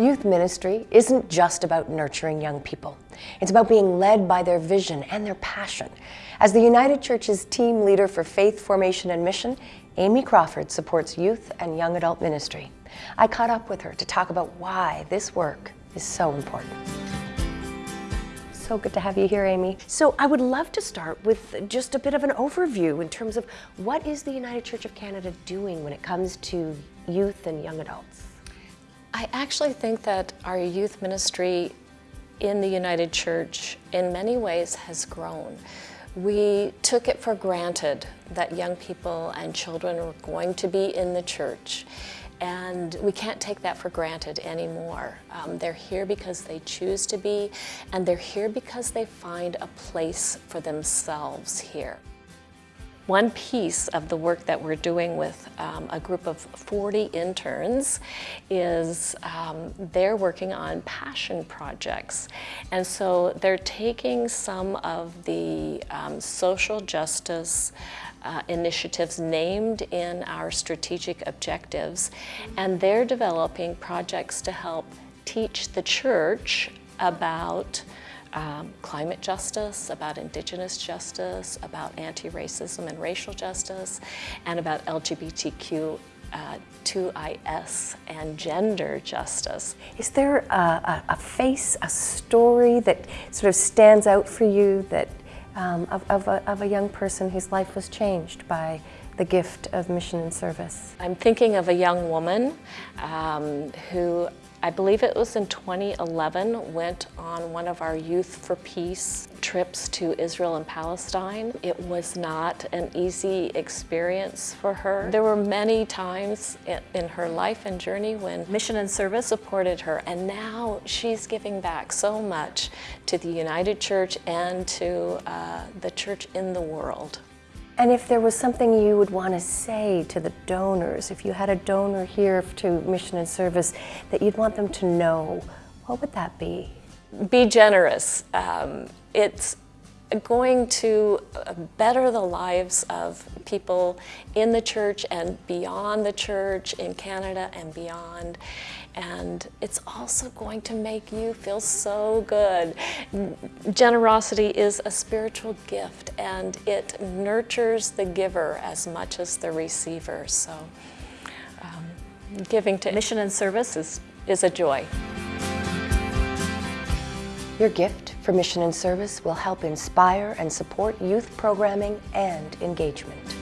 Youth ministry isn't just about nurturing young people. It's about being led by their vision and their passion. As the United Church's team leader for faith formation and mission, Amy Crawford supports youth and young adult ministry. I caught up with her to talk about why this work is so important. So good to have you here, Amy. So I would love to start with just a bit of an overview in terms of what is the United Church of Canada doing when it comes to youth and young adults? I actually think that our youth ministry in the United Church in many ways has grown. We took it for granted that young people and children were going to be in the church and we can't take that for granted anymore. Um, they're here because they choose to be and they're here because they find a place for themselves here. One piece of the work that we're doing with um, a group of 40 interns is um, they're working on passion projects. And so they're taking some of the um, social justice uh, initiatives named in our strategic objectives, and they're developing projects to help teach the church about um, climate justice, about indigenous justice, about anti-racism and racial justice, and about LGBTQ uh, 2IS and gender justice. Is there a, a, face, a story that sort of stands out for you that um, of, of, a, of a young person whose life was changed by the gift of mission and service? I'm thinking of a young woman um, who I believe it was in 2011, went on one of our Youth for Peace trips to Israel and Palestine. It was not an easy experience for her. There were many times in her life and journey when mission and service supported her, and now she's giving back so much to the United Church and to uh, the church in the world. And if there was something you would want to say to the donors, if you had a donor here to Mission and Service that you'd want them to know, what would that be? Be generous. Um, it's going to uh, better the lives of people in the church and beyond the church, in Canada and beyond. And it's also going to make you feel so good. Generosity is a spiritual gift and it nurtures the giver as much as the receiver. So um, giving to mission and service is, is a joy. Your gift for mission and service will help inspire and support youth programming and engagement.